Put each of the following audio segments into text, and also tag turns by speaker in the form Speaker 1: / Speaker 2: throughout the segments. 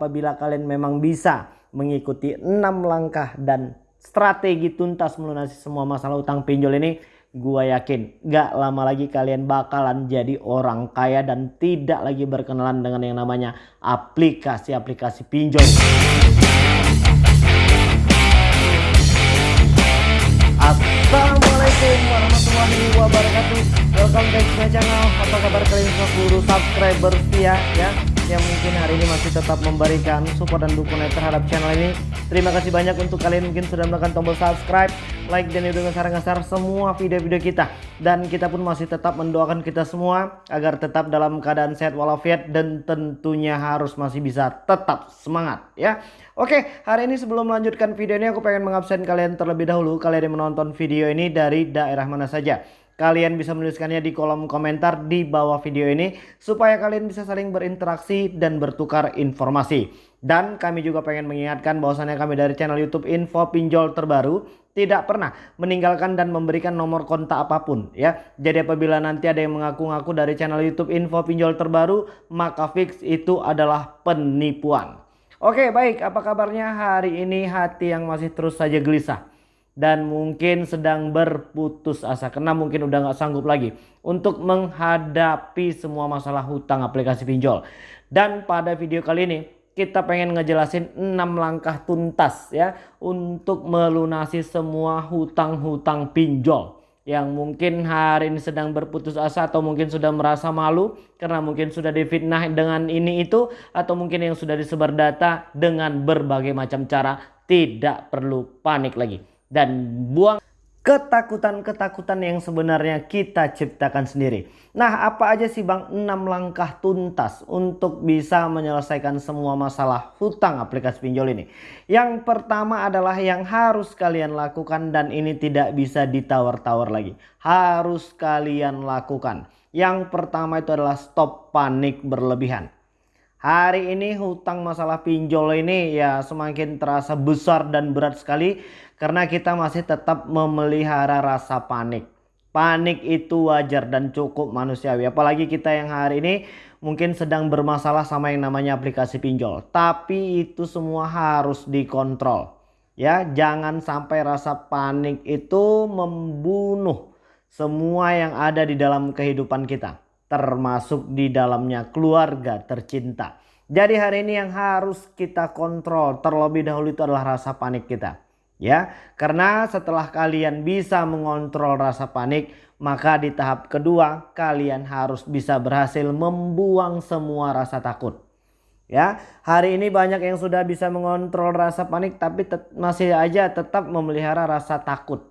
Speaker 1: apabila kalian memang bisa mengikuti 6 langkah dan strategi tuntas melunasi semua masalah utang pinjol ini gua yakin gak lama lagi kalian bakalan jadi orang kaya dan tidak lagi berkenalan dengan yang namanya aplikasi-aplikasi pinjol. Assalamualaikum warahmatullahi wabarakatuh Welcome back to my channel Apa kabar kalian semua seluruh subscriber setia ya yang mungkin hari ini masih tetap memberikan support dan dukungan terhadap channel ini. Terima kasih banyak untuk kalian mungkin sudah menekan tombol subscribe, like dan itu ngeser-ngeser semua video-video kita. Dan kita pun masih tetap mendoakan kita semua agar tetap dalam keadaan sehat walafiat dan tentunya harus masih bisa tetap semangat ya. Oke, hari ini sebelum melanjutkan video ini aku pengen mengabsen kalian terlebih dahulu kalian yang menonton video ini dari daerah mana saja. Kalian bisa menuliskannya di kolom komentar di bawah video ini supaya kalian bisa saling berinteraksi dan bertukar informasi. Dan kami juga pengen mengingatkan bahwasannya kami dari channel YouTube Info Pinjol Terbaru tidak pernah meninggalkan dan memberikan nomor kontak apa pun ya. Jadi apabila nanti ada yang mengaku-ngaku dari channel YouTube Info Pinjol Terbaru, maka fix itu adalah penipuan. Oke, baik. Apa kabarnya hari ini hati yang masih terus saja gelisah? Dan mungkin sedang berputus asa. Karena mungkin udah nggak sanggup lagi untuk menghadapi semua masalah hutang aplikasi pinjol. Dan pada video kali ini kita pengen ngejelasin 6 langkah tuntas ya untuk melunasi semua hutang-hutang pinjol yang mungkin hari ini sedang berputus asa atau mungkin sudah merasa malu karena mungkin sudah difitnah dengan ini itu atau mungkin yang sudah disebar data dengan berbagai macam cara. Tidak perlu panik lagi dan buang ketakutan-ketakutan yang sebenarnya kita ciptakan sendiri. Nah apa aja sih Bang 6 langkah tuntas untuk bisa menyelesaikan semua masalah hutang aplikasi pinjol ini. Yang pertama adalah yang harus kalian lakukan dan ini tidak bisa ditawar-tawar lagi. Harus kalian lakukan. Yang pertama itu adalah stop panik berlebihan. Hari ini hutang masalah pinjol ini ya semakin terasa besar dan berat sekali karena kita masih tetap memelihara rasa panik. Panik itu wajar dan cukup manusiawi. Apalagi kita yang hari ini mungkin sedang bermasalah sama yang namanya aplikasi pinjol. Tapi itu semua harus dikontrol. Ya, jangan sampai rasa panik itu membunuh semua yang ada di dalam kehidupan kita termasuk di dalamnya keluarga tercinta. Jadi hari ini yang harus kita kontrol terlebih dahulu itu adalah rasa panik kita. Ya, karena setelah kalian bisa mengontrol rasa panik, maka di tahap kedua kalian harus bisa berhasil membuang semua rasa takut. Ya, hari ini banyak yang sudah bisa mengontrol rasa panik tapi masih aja tetap memelihara rasa takut.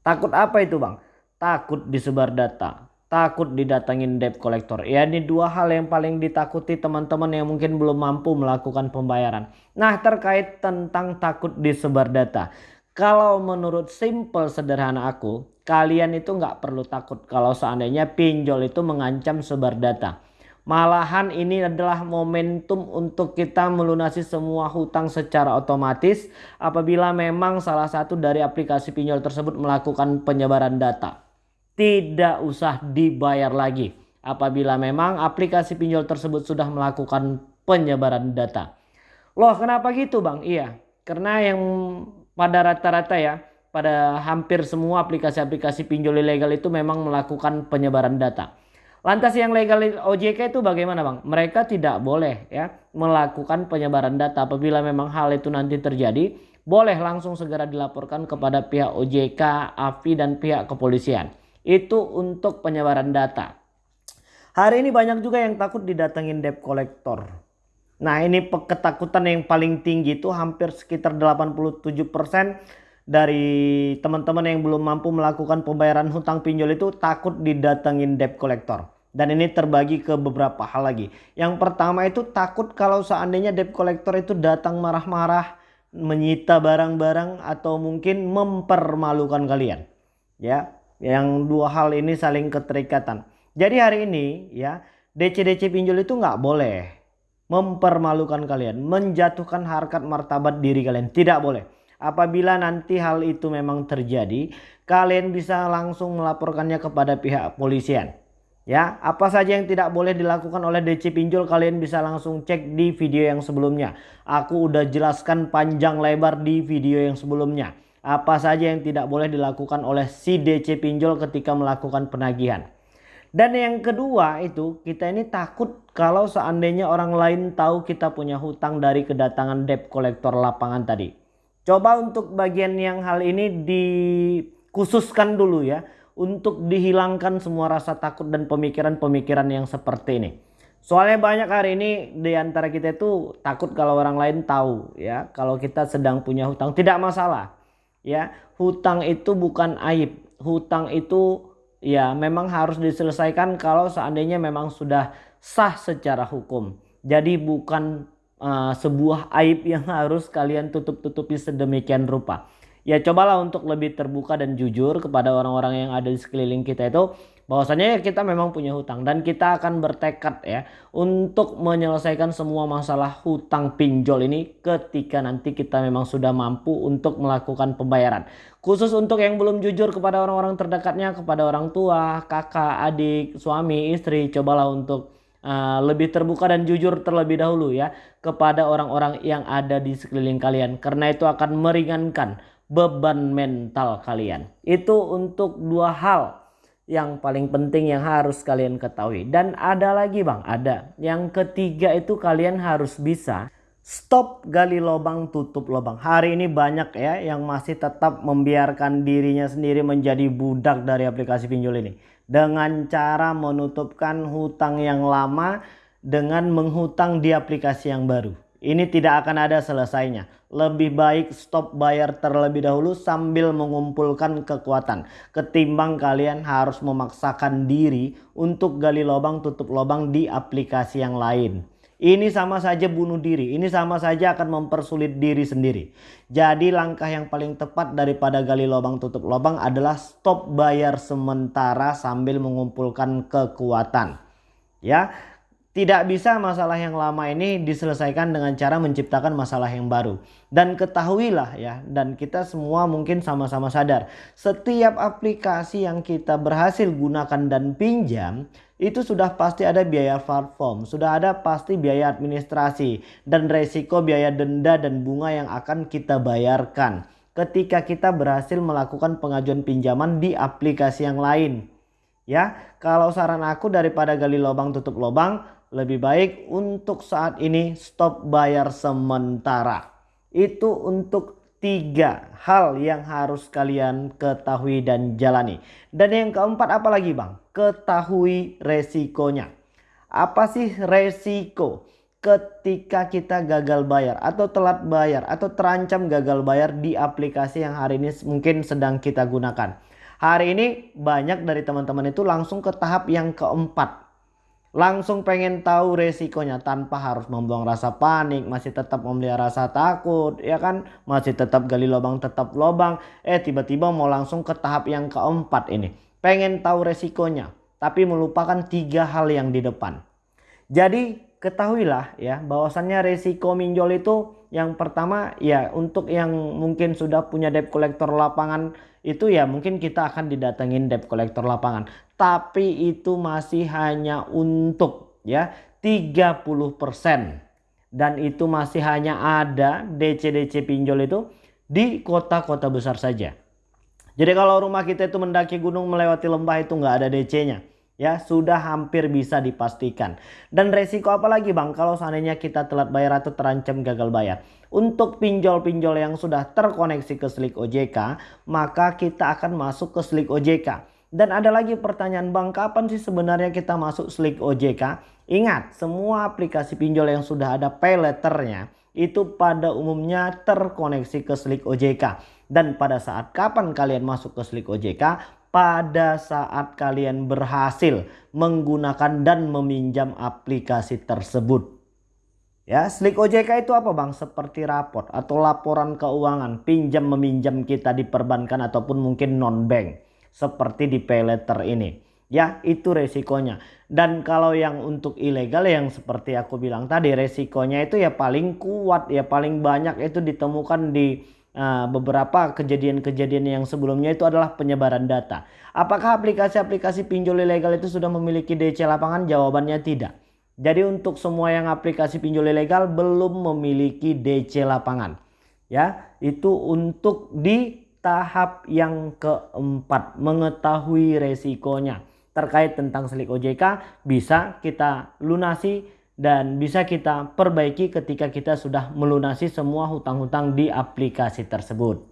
Speaker 1: Takut apa itu, Bang? Takut disebar data, takut didatangin debt collector. Ya ini dua hal yang paling ditakuti teman-teman yang mungkin belum mampu melakukan pembayaran. Nah terkait tentang takut disebar data. Kalau menurut simple sederhana aku, kalian itu nggak perlu takut kalau seandainya pinjol itu mengancam sebar data. Malahan ini adalah momentum untuk kita melunasi semua hutang secara otomatis apabila memang salah satu dari aplikasi pinjol tersebut melakukan penyebaran data tidak usah dibayar lagi apabila memang aplikasi pinjol tersebut sudah melakukan penyebaran data. Loh kenapa gitu bang? Iya karena yang pada rata-rata ya pada hampir semua aplikasi-aplikasi pinjol ilegal itu memang melakukan penyebaran data. Lantas yang legal OJK itu bagaimana bang? Mereka tidak boleh ya melakukan penyebaran data apabila memang hal itu nanti terjadi. Boleh langsung segera dilaporkan kepada pihak OJK, AFI dan pihak kepolisian itu untuk penyebaran data. Hari ini banyak juga yang takut didatengin debt collector. Nah ini ketakutan yang paling tinggi itu hampir sekitar 87% dari teman-teman yang belum mampu melakukan pembayaran hutang pinjol itu takut didatengin debt collector. Dan ini terbagi ke beberapa hal lagi. Yang pertama itu takut kalau seandainya debt collector itu datang marah-marah, menyita barang-barang atau mungkin mempermalukan kalian. Ya, yang dua hal ini saling keterikatan. Jadi hari ini ya DC-DC pinjol itu nggak boleh mempermalukan kalian, menjatuhkan harkat martabat diri kalian. Tidak boleh. Apabila nanti hal itu memang terjadi, kalian bisa langsung melaporkannya kepada pihak polisian. Ya, apa saja yang tidak boleh dilakukan oleh DC pinjol kalian bisa langsung cek di video yang sebelumnya. Aku udah jelaskan panjang lebar di video yang sebelumnya. Apa saja yang tidak boleh dilakukan oleh si DC pinjol ketika melakukan penagihan. Dan yang kedua itu kita ini takut kalau seandainya orang lain tahu kita punya hutang dari kedatangan debt collector lapangan tadi. Coba untuk bagian yang hal ini dikhususkan dulu ya untuk dihilangkan semua rasa takut dan pemikiran-pemikiran yang seperti ini. Soalnya banyak hari ini di antara kita itu takut kalau orang lain tahu ya kalau kita sedang punya hutang tidak masalah ya hutang itu bukan aib. Hutang itu ya memang harus diselesaikan kalau seandainya memang sudah sah secara hukum. Jadi bukan uh, sebuah aib yang harus kalian tutup-tutupi sedemikian rupa. Ya cobalah untuk lebih terbuka dan jujur kepada orang-orang yang ada di sekeliling kita itu bahwasanya kita memang punya hutang dan kita akan bertekad ya untuk menyelesaikan semua masalah hutang pinjol ini ketika nanti kita memang sudah mampu untuk melakukan pembayaran. Khusus untuk yang belum jujur kepada orang-orang terdekatnya kepada orang tua kakak adik suami istri cobalah untuk uh, lebih terbuka dan jujur terlebih dahulu ya kepada orang-orang yang ada di sekeliling kalian. Karena itu akan meringankan beban mental kalian. Itu untuk dua hal yang paling penting yang harus kalian ketahui. Dan ada lagi bang, ada. Yang ketiga itu kalian harus bisa stop gali lubang tutup lubang. Hari ini banyak ya yang masih tetap membiarkan dirinya sendiri menjadi budak dari aplikasi pinjol ini. Dengan cara menutupkan hutang yang lama dengan menghutang di aplikasi yang baru. Ini tidak akan ada selesainya. Lebih baik stop bayar terlebih dahulu sambil mengumpulkan kekuatan. Ketimbang kalian harus memaksakan diri untuk gali lubang tutup lubang di aplikasi yang lain. Ini sama saja bunuh diri. Ini sama saja akan mempersulit diri sendiri. Jadi langkah yang paling tepat daripada gali lubang tutup lubang adalah stop bayar sementara sambil mengumpulkan kekuatan. Ya, tidak bisa masalah yang lama ini diselesaikan dengan cara menciptakan masalah yang baru. Dan ketahuilah ya, dan kita semua mungkin sama-sama sadar. Setiap aplikasi yang kita berhasil gunakan dan pinjam, itu sudah pasti ada biaya platform, sudah ada pasti biaya administrasi, dan resiko biaya denda dan bunga yang akan kita bayarkan. Ketika kita berhasil melakukan pengajuan pinjaman di aplikasi yang lain. Ya, kalau saran aku daripada gali lubang tutup lubang, lebih baik untuk saat ini stop bayar sementara. Itu untuk tiga hal yang harus kalian ketahui dan jalani. Dan yang keempat apa lagi bang? Ketahui resikonya. Apa sih resiko ketika kita gagal bayar atau telat bayar atau terancam gagal bayar di aplikasi yang hari ini mungkin sedang kita gunakan. Hari ini banyak dari teman-teman itu langsung ke tahap yang keempat langsung pengen tahu resikonya tanpa harus membuang rasa panik, masih tetap memelihara rasa takut, ya kan? Masih tetap gali lubang, tetap lubang. Eh tiba-tiba mau langsung ke tahap yang keempat ini. Pengen tahu resikonya, tapi melupakan tiga hal yang di depan. Jadi ketahuilah ya bahwasannya resiko minjol itu yang pertama ya untuk yang mungkin sudah punya debt collector lapangan itu ya mungkin kita akan didatengin debt collector lapangan. Tapi itu masih hanya untuk ya 30% dan itu masih hanya ada DC-DC pinjol itu di kota-kota besar saja. Jadi kalau rumah kita itu mendaki gunung melewati lembah itu nggak ada DC-nya ya sudah hampir bisa dipastikan. Dan resiko apa lagi bang kalau seandainya kita telat bayar atau terancam gagal bayar. Untuk pinjol-pinjol yang sudah terkoneksi ke Slik OJK maka kita akan masuk ke Slik OJK. Dan ada lagi pertanyaan bang kapan sih sebenarnya kita masuk Slik OJK? Ingat semua aplikasi pinjol yang sudah ada pay letternya itu pada umumnya terkoneksi ke Slik OJK. Dan pada saat kapan kalian masuk ke Slik OJK? Pada saat kalian berhasil menggunakan dan meminjam aplikasi tersebut. Ya, Slik OJK itu apa Bang? Seperti raport atau laporan keuangan pinjam meminjam kita di perbankan ataupun mungkin non-bank. Seperti di pay ini. Ya, itu resikonya. Dan kalau yang untuk ilegal yang seperti aku bilang tadi resikonya itu ya paling kuat ya paling banyak itu ditemukan di uh, beberapa kejadian-kejadian yang sebelumnya itu adalah penyebaran data. Apakah aplikasi-aplikasi pinjol ilegal itu sudah memiliki DC lapangan? Jawabannya tidak. Jadi untuk semua yang aplikasi pinjol ilegal belum memiliki DC lapangan. Ya, itu untuk di tahap yang keempat mengetahui resikonya terkait tentang selik OJK bisa kita lunasi dan bisa kita perbaiki ketika kita sudah melunasi semua hutang-hutang di aplikasi tersebut.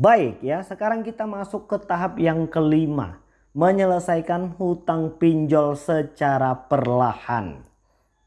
Speaker 1: Baik ya, sekarang kita masuk ke tahap yang kelima, menyelesaikan hutang pinjol secara perlahan.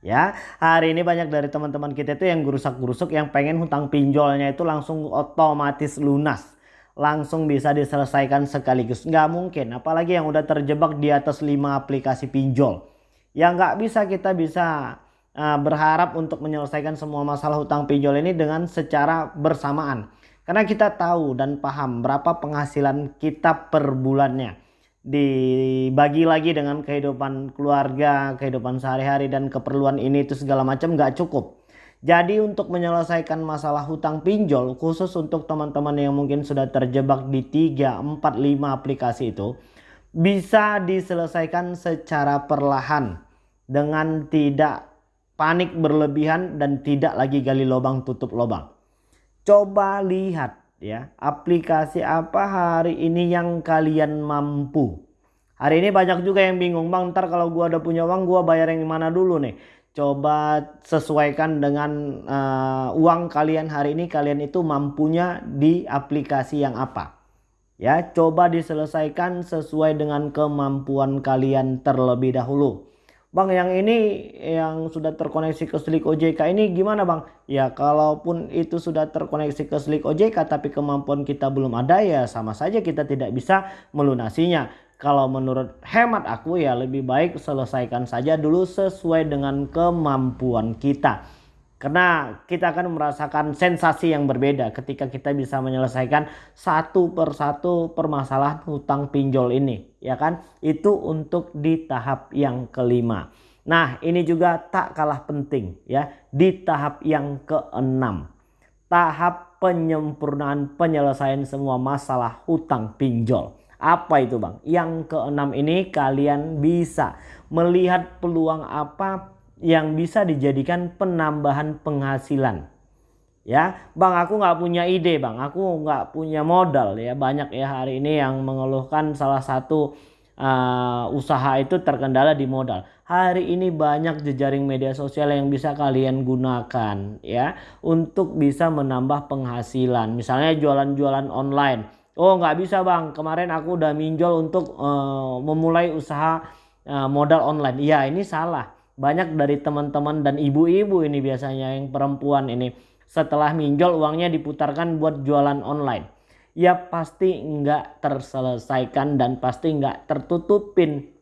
Speaker 1: Ya hari ini banyak dari teman-teman kita itu yang gurusak-gurusuk yang pengen hutang pinjolnya itu langsung otomatis lunas. Langsung bisa diselesaikan sekaligus. Nggak mungkin apalagi yang udah terjebak di atas 5 aplikasi pinjol. Ya nggak bisa kita bisa uh, berharap untuk menyelesaikan semua masalah hutang pinjol ini dengan secara bersamaan karena kita tahu dan paham berapa penghasilan kita per bulannya dibagi lagi dengan kehidupan keluarga, kehidupan sehari-hari dan keperluan ini itu segala macam nggak cukup. Jadi untuk menyelesaikan masalah hutang pinjol khusus untuk teman-teman yang mungkin sudah terjebak di 3, 4, 5 aplikasi itu bisa diselesaikan secara perlahan dengan tidak panik berlebihan dan tidak lagi gali lubang tutup lubang. Coba lihat ya aplikasi apa hari ini yang kalian mampu? Hari ini banyak juga yang bingung bang ntar kalau gua udah punya uang gua bayar yang mana dulu nih? Coba sesuaikan dengan uh, uang kalian hari ini kalian itu mampunya di aplikasi yang apa. Ya coba diselesaikan sesuai dengan kemampuan kalian terlebih dahulu Bang yang ini yang sudah terkoneksi ke Slik OJK ini gimana Bang? Ya kalaupun itu sudah terkoneksi ke Slik OJK tapi kemampuan kita belum ada ya sama saja kita tidak bisa melunasinya. Kalau menurut hemat aku ya lebih baik selesaikan saja dulu sesuai dengan kemampuan kita. Karena kita akan merasakan sensasi yang berbeda ketika kita bisa menyelesaikan satu persatu permasalahan hutang pinjol ini. Ya kan? Itu untuk di tahap yang kelima. Nah ini juga tak kalah penting ya. Di tahap yang keenam. Tahap penyempurnaan penyelesaian semua masalah hutang pinjol. Apa itu bang? Yang keenam ini kalian bisa melihat peluang apa yang bisa dijadikan penambahan penghasilan. Ya, bang aku nggak punya ide bang, aku nggak punya modal ya banyak ya hari ini yang mengeluhkan salah satu uh, usaha itu terkendala di modal. Hari ini banyak jejaring media sosial yang bisa kalian gunakan ya untuk bisa menambah penghasilan. Misalnya jualan-jualan online. Oh nggak bisa bang, kemarin aku udah minjol untuk uh, memulai usaha uh, modal online. Iya ini salah banyak dari teman-teman dan ibu-ibu ini biasanya yang perempuan ini. Setelah minjol uangnya diputarkan buat jualan online. Ya pasti nggak terselesaikan dan pasti nggak tertutupin.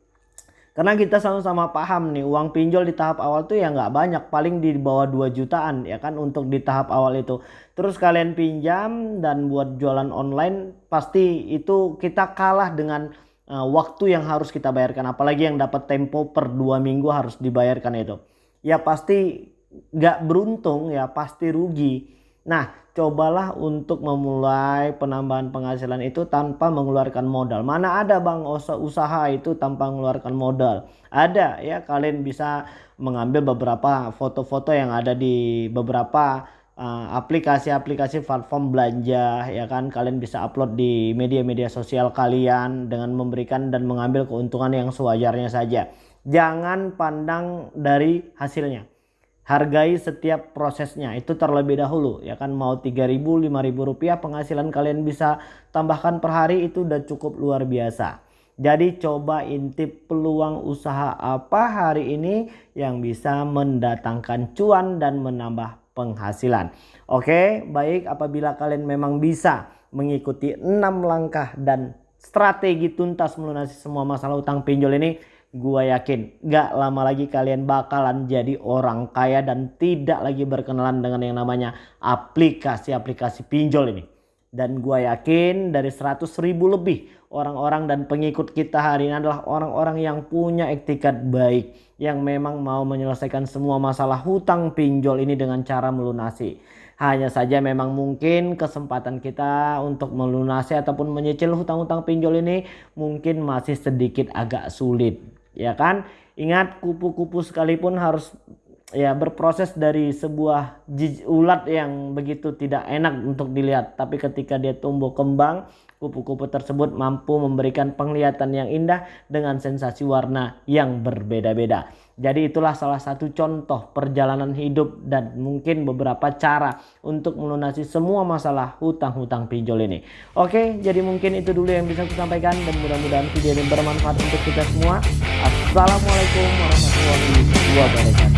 Speaker 1: Karena kita sama-sama paham nih uang pinjol di tahap awal tuh ya nggak banyak. Paling di bawah 2 jutaan ya kan untuk di tahap awal itu. Terus kalian pinjam dan buat jualan online pasti itu kita kalah dengan uh, waktu yang harus kita bayarkan. Apalagi yang dapat tempo per dua minggu harus dibayarkan itu. Ya pasti gak beruntung ya pasti rugi. Nah cobalah untuk memulai penambahan penghasilan itu tanpa mengeluarkan modal. Mana ada bang usaha itu tanpa mengeluarkan modal? Ada ya kalian bisa mengambil beberapa foto-foto yang ada di beberapa Eh, aplikasi-aplikasi uh, platform belanja ya kan? Kalian bisa upload di media-media sosial kalian dengan memberikan dan mengambil keuntungan yang sewajarnya saja. Jangan pandang dari hasilnya. Hargai setiap prosesnya. Itu terlebih dahulu ya kan? Mau 3000 5000 rupiah penghasilan kalian bisa tambahkan per hari itu udah cukup luar biasa. Jadi coba intip peluang usaha apa hari ini yang bisa mendatangkan cuan dan menambah penghasilan. Oke, baik apabila kalian memang bisa mengikuti 6 langkah dan strategi tuntas melunasi semua masalah utang pinjol ini, gua yakin gak lama lagi kalian bakalan jadi orang kaya dan tidak lagi berkenalan dengan yang namanya aplikasi-aplikasi pinjol ini. Dan gue yakin dari 100 ribu lebih orang-orang dan pengikut kita hari ini adalah orang-orang yang punya etikat baik yang memang mau menyelesaikan semua masalah hutang pinjol ini dengan cara melunasi. Hanya saja memang mungkin kesempatan kita untuk melunasi ataupun menyicil hutang-hutang pinjol ini mungkin masih sedikit agak sulit ya kan? Ingat kupu-kupu sekalipun harus ya berproses dari sebuah ulat yang begitu tidak enak untuk dilihat. Tapi ketika dia tumbuh kembang kupu-kupu tersebut mampu memberikan penglihatan yang indah dengan sensasi warna yang berbeda-beda. Jadi itulah salah satu contoh perjalanan hidup dan mungkin beberapa cara untuk melunasi semua masalah hutang-hutang pinjol ini. Oke jadi mungkin itu dulu yang bisa saya sampaikan dan mudah-mudahan video ini bermanfaat untuk kita semua. Assalamualaikum warahmatullahi wabarakatuh